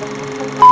Bye.